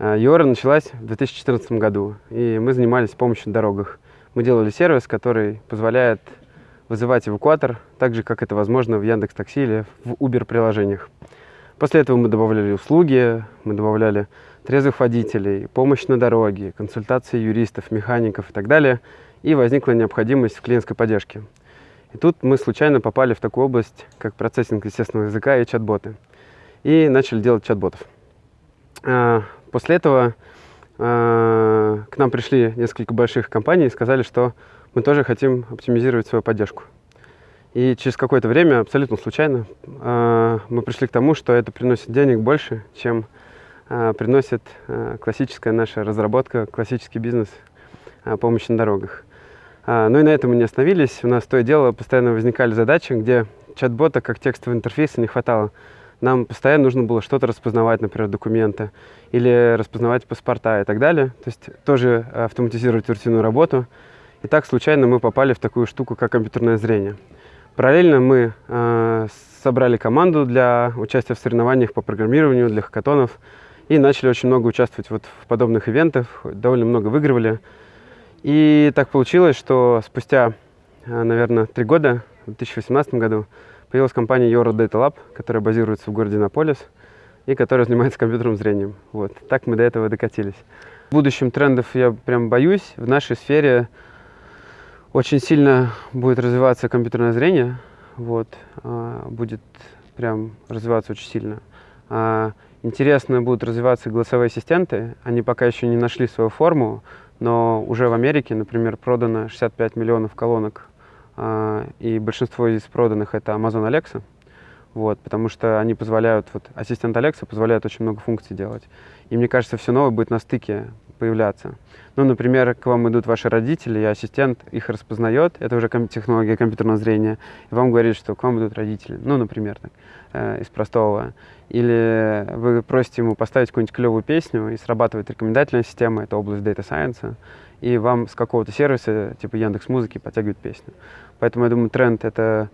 Юора началась в 2014 году, и мы занимались помощью на дорогах. Мы делали сервис, который позволяет вызывать эвакуатор, так же, как это возможно в Яндекс Такси или в Uber-приложениях. После этого мы добавляли услуги, мы добавляли трезвых водителей, помощь на дороге, консультации юристов, механиков и так далее. И возникла необходимость в клиентской поддержке. И тут мы случайно попали в такую область, как процессинг естественного языка и чат-боты. И начали делать чат-ботов. А, после этого а, к нам пришли несколько больших компаний и сказали, что мы тоже хотим оптимизировать свою поддержку. И через какое-то время, абсолютно случайно, а, мы пришли к тому, что это приносит денег больше, чем приносит классическая наша разработка, классический бизнес помощи на дорогах. Ну и на этом мы не остановились. У нас то и дело постоянно возникали задачи, где чат-бота как текстового интерфейса не хватало. Нам постоянно нужно было что-то распознавать, например, документы, или распознавать паспорта и так далее. То есть тоже автоматизировать рутинную работу. И так случайно мы попали в такую штуку, как компьютерное зрение. Параллельно мы э, собрали команду для участия в соревнованиях по программированию, для хакатонов, и начали очень много участвовать вот в подобных ивентах, довольно много выигрывали. И так получилось, что спустя, э, наверное, три года, в 2018 году, появилась компания Euro Data Lab, которая базируется в городе Наполис и которая занимается компьютерным зрением. Вот. Так мы до этого докатились. В будущем трендов я прям боюсь. В нашей сфере очень сильно будет развиваться компьютерное зрение, вот, а, будет прям развиваться очень сильно. А, интересно будут развиваться голосовые ассистенты, они пока еще не нашли свою форму, но уже в Америке, например, продано 65 миллионов колонок, и большинство из проданных это Amazon Alexa, вот, потому что они позволяют, вот ассистент Alexa позволяет очень много функций делать. И мне кажется, все новое будет на стыке появляться. Ну, например, к вам идут ваши родители, и ассистент их распознает, это уже ком технология компьютерного зрения, и вам говорит, что к вам идут родители, ну, например, так, э, из простого. Или вы просите ему поставить какую-нибудь клевую песню, и срабатывает рекомендательная система, это область Data Science, и вам с какого-то сервиса, типа Яндекс Музыки, подтягивает песню. Поэтому я думаю, тренд — это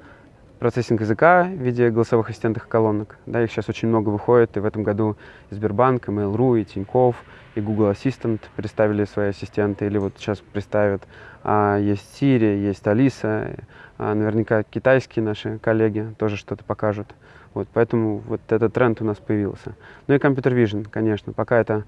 процессинг языка в виде голосовых ассистентных колонок. Да, их сейчас очень много выходит, и в этом году и Сбербанк, и Mail.ru, и Тинькофф, и Google Assistant представили свои ассистенты, или вот сейчас представят. А, есть Siri, есть Алиса, а, наверняка китайские наши коллеги тоже что-то покажут. Вот, поэтому вот этот тренд у нас появился. Ну и Computer Vision, конечно, пока это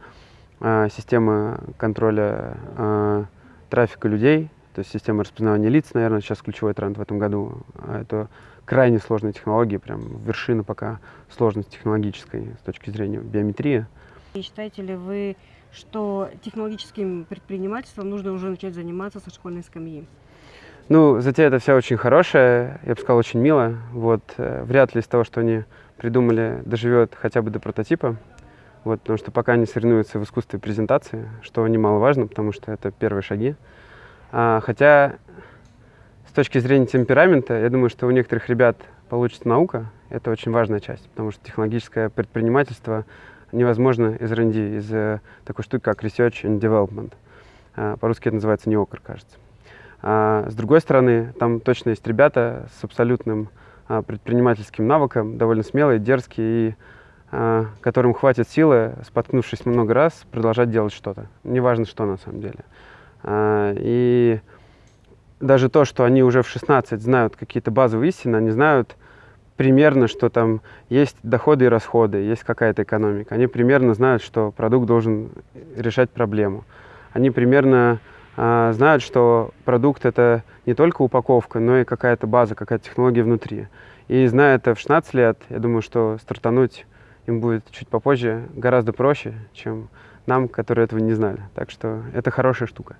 а, система контроля а, трафика людей, то есть система распознавания лиц, наверное, сейчас ключевой тренд в этом году. А это крайне сложные технологии, прям вершина пока сложности технологической с точки зрения биометрии. И считаете ли вы, что технологическим предпринимательством нужно уже начать заниматься со школьной скамьи? Ну, затея это вся очень хорошая, я бы сказал, очень мило. Вот, э, вряд ли из того, что они придумали, доживет хотя бы до прототипа. Вот, потому что пока они соревнуются в искусстве презентации, что немаловажно, потому что это первые шаги. А, хотя с точки зрения темперамента, я думаю, что у некоторых ребят получится наука. Это очень важная часть, потому что технологическое предпринимательство невозможно из R&D, из э, такой штуки, как Research and Development. А, По-русски это называется неокр, кажется. А, с другой стороны, там точно есть ребята с абсолютным предпринимательским навыком, довольно смелые, дерзкие, и которым хватит силы, споткнувшись много раз, продолжать делать что-то. Неважно, что на самом деле. А, и даже то, что они уже в 16 знают какие-то базовые истины, они знают примерно, что там есть доходы и расходы, есть какая-то экономика. Они примерно знают, что продукт должен решать проблему. Они примерно э, знают, что продукт это не только упаковка, но и какая-то база, какая-то технология внутри. И зная это в 16 лет, я думаю, что стартануть им будет чуть попозже гораздо проще, чем нам, которые этого не знали. Так что это хорошая штука.